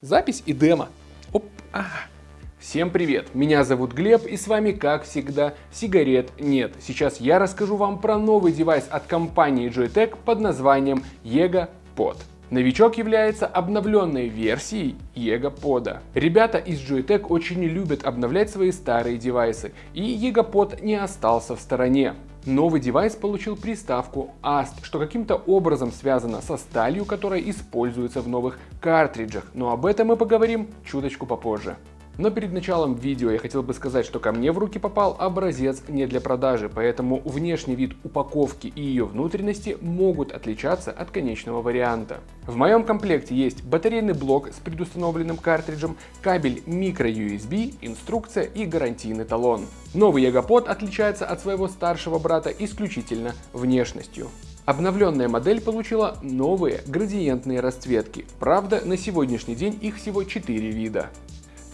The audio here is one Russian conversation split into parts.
Запись и демо. Оп, а. Всем привет, меня зовут Глеб и с вами как всегда сигарет нет. Сейчас я расскажу вам про новый девайс от компании Joytech под названием Yega Pod. Новичок является обновленной версией Pod. Ребята из Joytech очень любят обновлять свои старые девайсы, и Pod не остался в стороне. Новый девайс получил приставку AST, что каким-то образом связано со сталью, которая используется в новых картриджах, но об этом мы поговорим чуточку попозже. Но перед началом видео я хотел бы сказать, что ко мне в руки попал образец не для продажи, поэтому внешний вид упаковки и ее внутренности могут отличаться от конечного варианта. В моем комплекте есть батарейный блок с предустановленным картриджем, кабель micro-USB, инструкция и гарантийный талон. Новый Ягопод отличается от своего старшего брата исключительно внешностью. Обновленная модель получила новые градиентные расцветки, правда на сегодняшний день их всего 4 вида.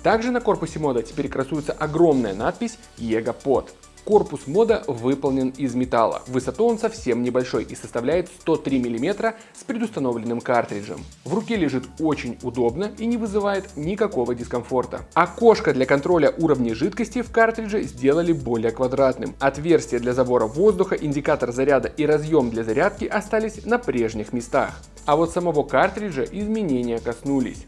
Также на корпусе мода теперь красуется огромная надпись EGOPOD. Корпус мода выполнен из металла. Высоту он совсем небольшой и составляет 103 мм с предустановленным картриджем. В руке лежит очень удобно и не вызывает никакого дискомфорта. Окошко для контроля уровня жидкости в картридже сделали более квадратным. Отверстие для забора воздуха, индикатор заряда и разъем для зарядки остались на прежних местах. А вот самого картриджа изменения коснулись.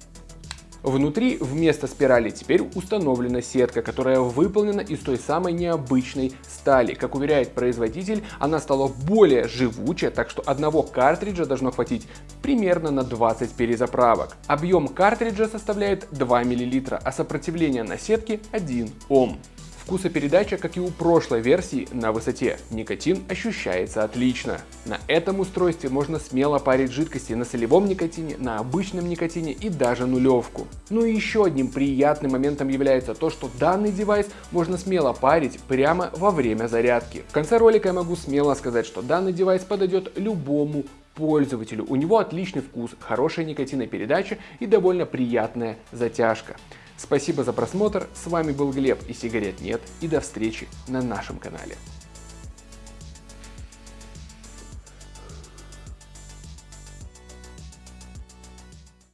Внутри вместо спирали теперь установлена сетка, которая выполнена из той самой необычной стали. Как уверяет производитель, она стала более живучая, так что одного картриджа должно хватить примерно на 20 перезаправок. Объем картриджа составляет 2 мл, а сопротивление на сетке 1 Ом. Вкусопередача, как и у прошлой версии, на высоте. Никотин ощущается отлично. На этом устройстве можно смело парить жидкости на солевом никотине, на обычном никотине и даже нулевку. Ну и еще одним приятным моментом является то, что данный девайс можно смело парить прямо во время зарядки. В конце ролика я могу смело сказать, что данный девайс подойдет любому пользователю. У него отличный вкус, хорошая никотинопередача и довольно приятная затяжка. Спасибо за просмотр, с вами был Глеб и сигарет нет, и до встречи на нашем канале.